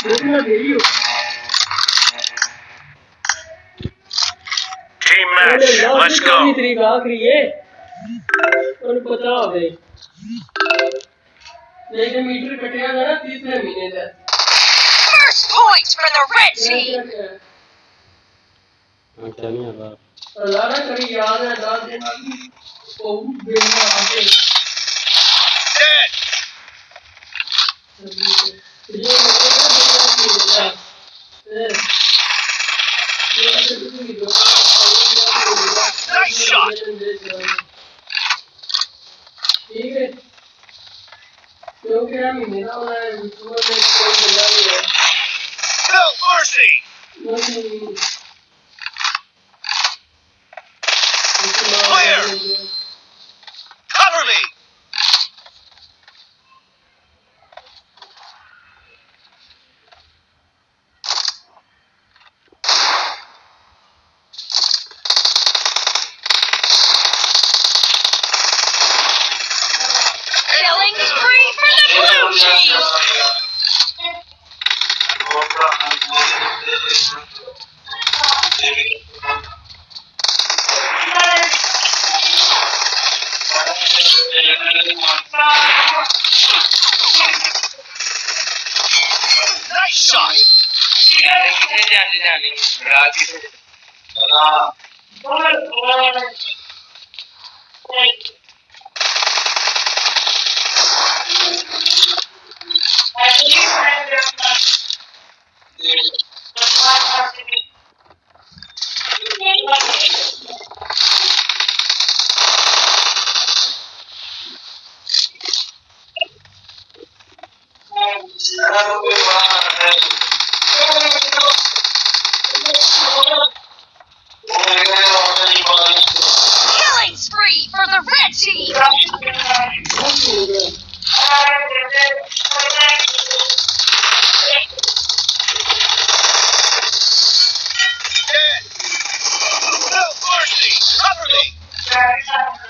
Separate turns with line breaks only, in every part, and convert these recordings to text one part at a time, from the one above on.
Team match, let's go.
तरीका आखिरी है। और पता हो गई नहीं मीटर कटेगा ना तीसरे महीने तक
First point for the red team.
अच्छा नहीं है बाप अल्लाह ना कभी याद है दाद
देना
कि बहुत बेमानी
Nice shot.
ठीक है क्योंकि हम मेरा वाला विश्व में कोई बंदा नहीं है
No mercy. Nice shot.
Killing spree for the red team.
Dead. No mercy. Cover me.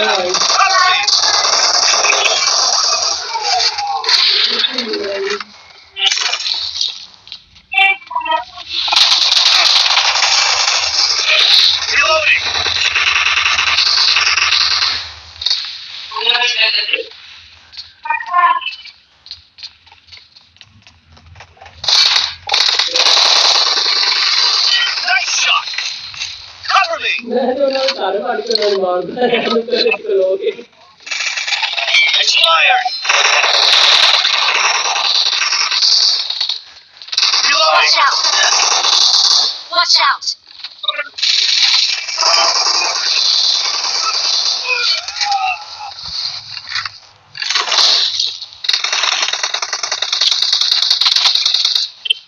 Cover
Watch out! Watch out!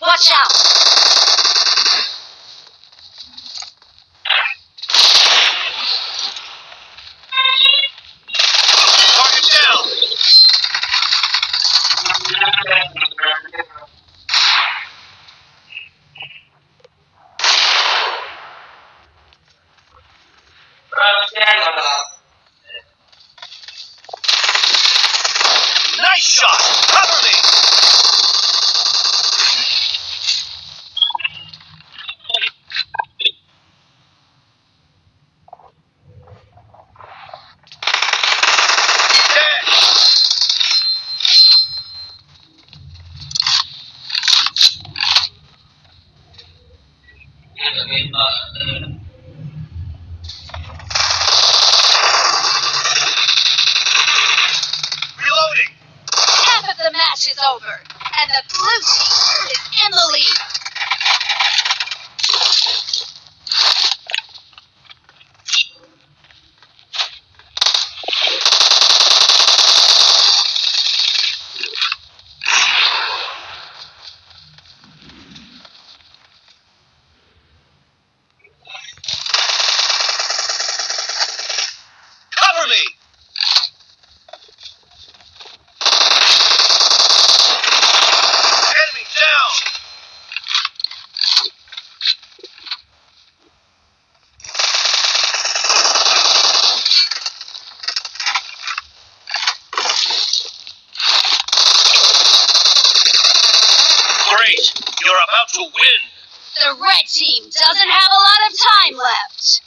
Watch out!
Nice shot. Cover me. Great! You're about to win!
The red team doesn't have a lot of time left!